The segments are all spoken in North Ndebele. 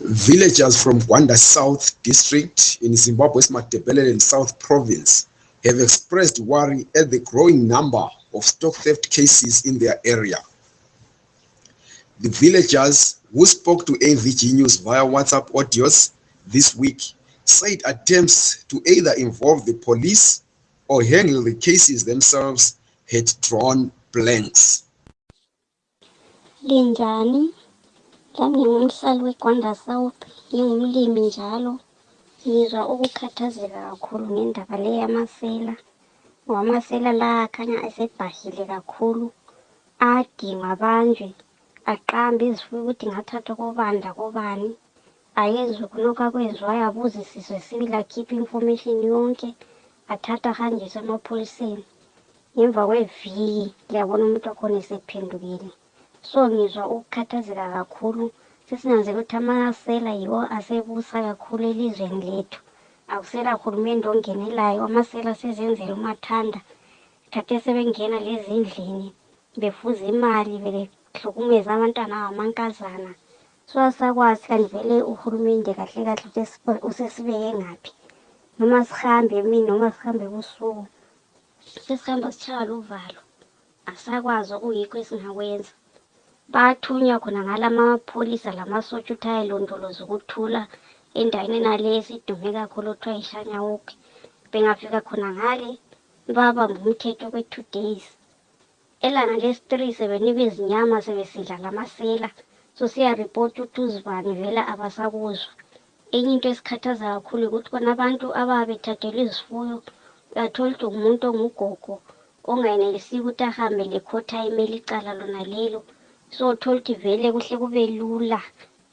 Villagers from Gwanda South District in Zimbabwe's and South Province have expressed worry at the growing number of stock theft cases in their area. The villagers who spoke to AVG News via WhatsApp audios this week said attempts to either involve the police or handle the cases themselves had drawn blanks. Linjani? Lami ngingumhlali weGwanda South, ngingumlimi njalo. Ngizwa ukukhathazeka kakhulu ngendaba le yamasela ngoba amasela la akhanya esebhahile kakhulu. Ayadingwa abanjwe, aqambe izifuyo ukuthi ngathathwa kobani lakobani. Ayezwe kulokhu akwezwayo abuzisiswe sibili akhiphe information yonke athathwe ahanjiswe emapholiseni ngemva kweviki liyabona umuntu wakhona esephendukile so ngizwa ukukhathazeka kakhulu sesinanzela ukuthi amasela yiwo asebusa kakhulu elizweni lethu akusela hulumende ongenelayo amasela sezenzela umathanda thathe sebengena lezindlini befuza imali behlukumeza abantwana abamankazana Soze sakwazi kanti vele uhulumende kahle kahle usesibone usesibeke ngaphi noma sihambe emini noma sihambe ebusuku sesihamba sitshaywa luvalo asakwazi okuyikho esingakwenza bathunywa khona ngalamapholisa lamasotsha ukuthi ayelondoloza ukuthula endaweni enale esidume kakhulu okuthiwa yishanyawuke bengafika khona ngale babamba umthetho okwe-two days Elanga lesi 3 sebenibe izinyama sebesidla lamasela sosiya report utuzi bani vele abasakuzwa enye into esikhathaza kakhulu yikuthi bonabantu ababa bethathelwe izifuyo uyathola ukuthi ngumuntu ongugogo ongayenelisiyo ukuthi ahambe lekhotha emele icala lona lelo so uthola ukuthi vele kuhle kube lula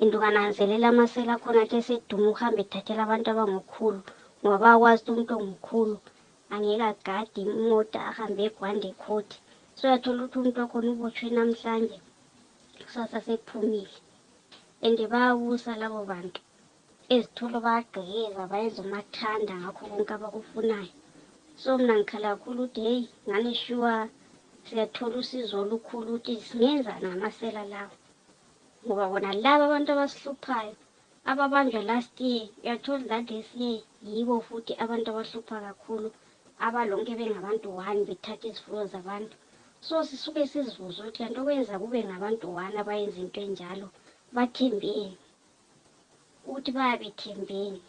and ungananzelela amasela akhona athi eseduma uhambe ethathela abantu abangokhulu ngoba bayakwazi ukuthi umuntu ongukhulu Angeke agade imota ahambe egwande court soyathola ukuthi umuntu wakhona ubotshwe namhlanje kusasa sephumile and bayabusa labo bantu ezitolo bayagqekeza bayenza umathanda ngakho konke abakufunayo so mna ngikhala kakhulu ukuthi heyi ngani shuwa siyathola usizo olukhulu ukuthi singenzani ngamasela lawo ngoba bona laba abantu abasihluphayo Ababanjwa last year you are told that this year yibo futhi abantu abahlupha kakhulu abalonke bengabantu one bethatha izifuyo zabantu so sisuke sizibuze ukuthi kanti okwenza kube ngabantu one abayenza into enjalo bathembeni ukuthi bayabethembeni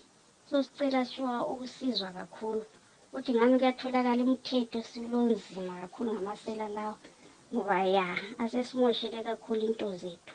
so sicela sure ukusizwa kakhulu ukuthi ngani kuyatholakala imithetho silonzima kakhulu ngamasela lawa ngoba ya asesimoshele kakhulu into zethu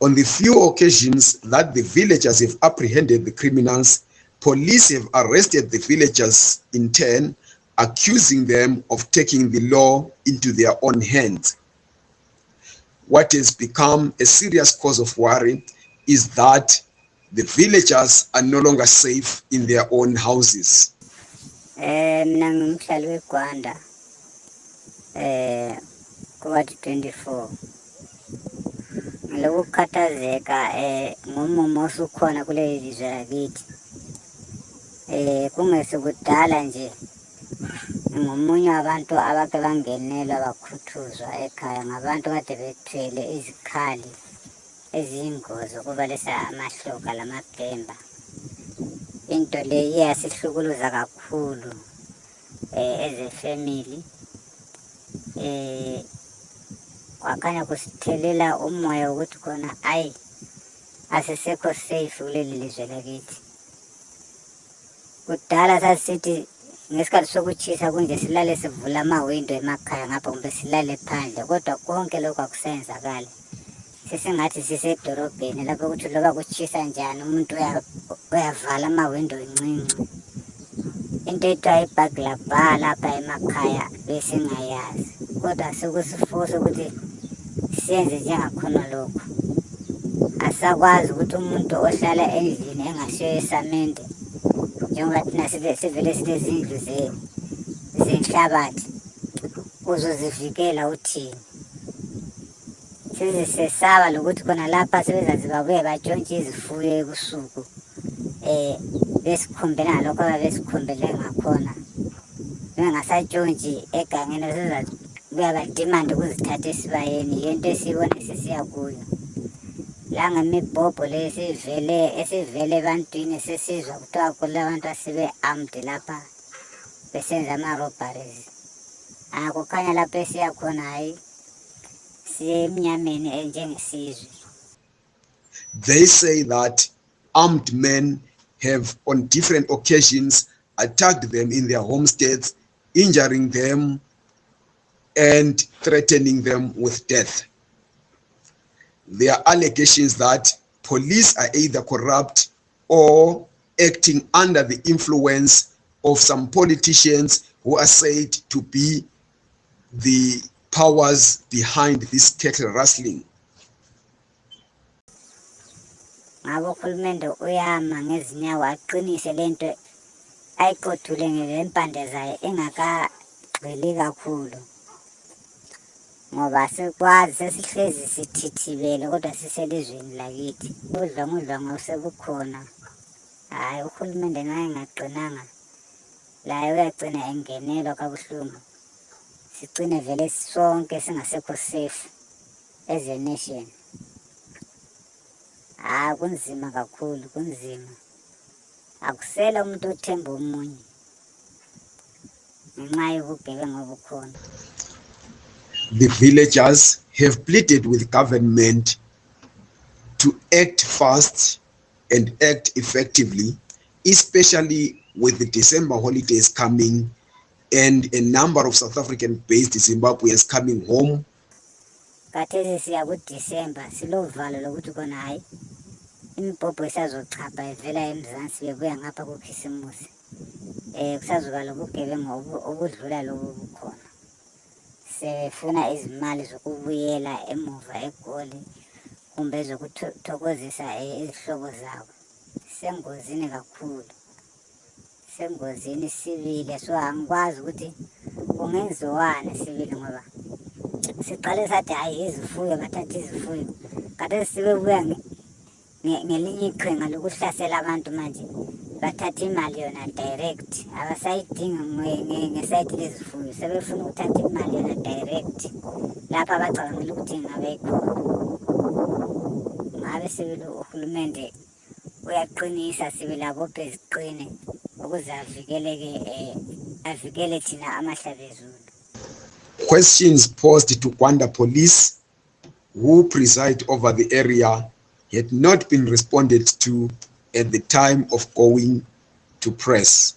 On the few occasions that the villagers have apprehended the criminals, police have arrested the villagers in turn, accusing them of taking the law into their own hands. What has become a serious cause of worry is that The villagers are no longer safe in their own houses. Eh, mina ngumhlali weGwanda. Eh, kuward 24. Ngilokukhathazeka eh ngomumo osukhona kuleli lizwe lakithi. Eh, kungesikudala nje. ngomunye wabantu abake bangenelwa bakhuthuzwa ekhaya ngabantu kade bethwele izikhali Izingo zokubalisa amahloka lamabhemba into le iyasihlukuluza kakhulu eh, as a family eh, kwakhanya kusithelela umoya wokuthi khona ayi asisekho safe kuleli lizwe lakithi Kudala sasisithi ngesikhathi sokutshisa kunje silale sivula amahwindo emakhaya ngapha kumbe silale phandle kodwa konke lokhu akusayenzakali sesingathi sisedorobheni lapho ukuthi loba kutshisa njani umuntu uyavala amahwindo ncinci into ethiwa ibhagilabha lapha emakhaya besingayazi kodwa sokusifosa ukuthi senze njengakhona lokhu asakwazi ukuthi umuntu ohlala endlini engasiyo yesamente njengoba thina sivele silezindlu zenhlabathi uzozivikela uthini sesisesaba lokuthi khona lapha sebezaze babuye batshontshe izifuyo ebusuku eh besikhombela ngalokho ababesikhombele ngakhona bengasatshontshi egangeni sezabuya badimande ukuzithatha esibayeni yento esiyibona sisiya kuyo langemibhobho le esivele esivele ebantwini sesizwa kuthiwa kulabantu asebe armed lapha besenza ama robberies akukhanya ah, lapho esiya khona hayi They say that armed men have on different occasions attacked them in their homesteads, injuring them and threatening them with death. There are allegations that police are either corrupt or acting under the influence of some politicians who are said to be the powers behind this cattle rustling ngabo uhulumende uyama ngezinyawo aqinise lento ayiqothule ngempande zayo engakagxili kakhulu ngoba sikwazi sesihlezi sithithibele kodwa siselizweni lakithi udlongudlongo sebukhona hhayi uhulumende nxa engagcinanga laye uyacina engenelwa kabuhlungu sicine vele sonke singasekho safe as a nation hayi ah, kunzima kakhulu kunzima akusela umuntu othemba omunye ngenxa yobugebenga obukhona the villagers have pleaded with government to act fast and act effectively, especially with the December holidays coming and a number of South African-based Zimbabweans coming home. Kathesi siya kuDecember silovalo lokuthi kona hayi imibhobho isazochapha ivela eMzansi bebuya ngapha kuKhisimusi. Eh kusazoba lobugebengu obudlula lobu bukhona. sebefuna izimali zokubuyela emuva egoli kumbe ezokuthokozisa izihlobo zabo sisengozini kakhulu sisengozini sibile so angikwazi ukuthi kungenziwani sibili ngoba siqale sathi hayi izifuyo bathatha izifuyo kade sibebuya ngelinye iqhinga lokuhlasela abantu manje bathatha imali yona direct abasayidingi ngesayithi lezifuyo sebefuna ukuthatha imali yona direct lapho abacabangela ukuthi ngabe ikhona ngabe sibili uhulumende uyaqinisa sibe labophe ziqine ukuze avikeleke um avikele thina amahlabezulu questions posed to gwanda police who preside over the area had not been responded to at the time of going to press